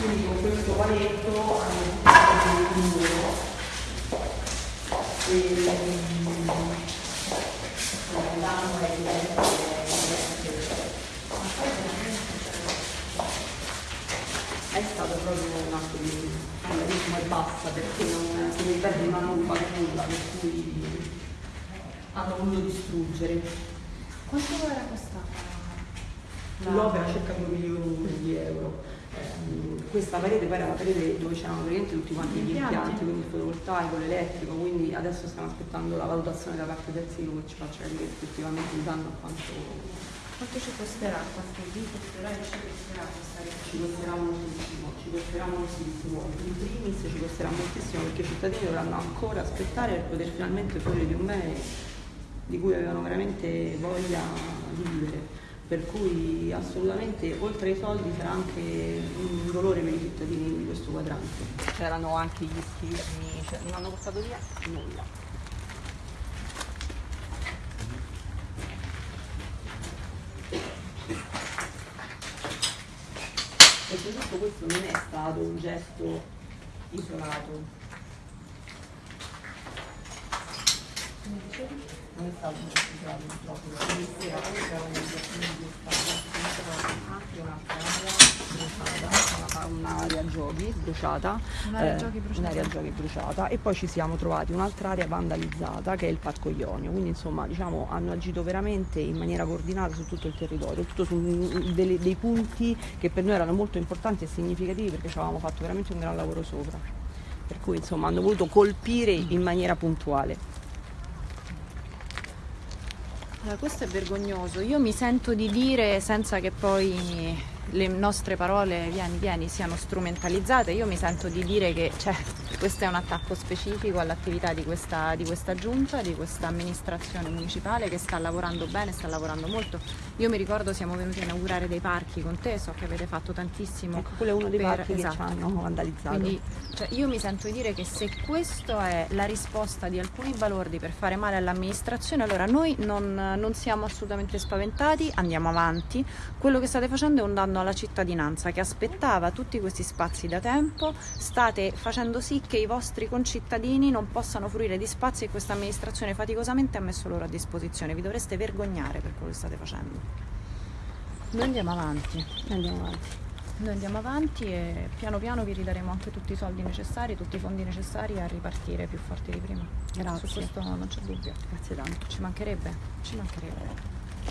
quindi con questo paletto hanno un muro e l'anno è evidente è stato proprio un atto di vandalismo e basta perché non si ripete ma non fa nulla per cui hanno voluto distruggere Quanto era costata? L'opera circa 2 milioni di euro Ehm, questa parete poi era la parete dove c'erano praticamente tutti quanti gli Impianti. quindi il fotovoltaico, l'elettrico quindi adesso stiamo aspettando la valutazione da parte del silo che ci faccia capire effettivamente il danno a quanto Quanto ci costerà? Quanto vi costerà e ci costerà questa ci realizzazione? costerà moltissimo, ci costerà moltissimo. In primis ci costerà moltissimo perché i cittadini dovranno ancora aspettare per poter finalmente fruire di un bene di cui avevano veramente voglia di vivere. Per cui assolutamente oltre ai soldi sarà anche un dolore per i cittadini di questo quadrante. C'erano anche gli schermi, cioè non hanno portato via nulla. Perché tutto questo non è stato un gesto isolato, non è stato un gesto isolato purtroppo, sera c'era Stato, anche un'altra area bruciata, una- un'area giochi bruciata, Un'area eh, giochi bruciata. un'area giochi bruciata e poi ci siamo trovati un'altra area vandalizzata che è il Parco Ionio, quindi insomma diciamo hanno agito veramente in maniera coordinata su tutto il territorio, tutto su delle- dei punti che per noi erano molto importanti e significativi perché ci avevamo fatto veramente un gran lavoro sopra. Per cui insomma hanno voluto colpire in maniera puntuale. Allora, questo è vergognoso. Io mi sento di dire, senza che poi le nostre parole vieni, vieni siano strumentalizzate, io mi sento di dire che cioè, questo è un attacco specifico all'attività di questa, di questa giunta, di questa amministrazione municipale che sta lavorando bene, sta lavorando molto. Io mi ricordo siamo venuti a inaugurare dei parchi con te, so che avete fatto tantissimo. Ecco, quello è uno dei per- parchi che ci esatto. hanno vandalizzato. Quindi cioè, io mi sento di dire che se questa è la risposta di alcuni balordi per fare male all'amministrazione, allora noi non, non siamo assolutamente spaventati, andiamo avanti. Quello che state facendo è un danno alla cittadinanza che aspettava tutti questi spazi da tempo, state facendo sì che i vostri concittadini non possano fruire di spazi che questa amministrazione faticosamente ha messo loro a disposizione. Vi dovreste vergognare per quello che state facendo. Noi andiamo avanti. Andiamo avanti. Noi andiamo avanti e piano piano vi ridaremo anche tutti i soldi necessari, tutti i fondi necessari a ripartire più forti di prima. Grazie. Su questo non c'è dubbio. Grazie tanto. Ci mancherebbe, ci mancherebbe.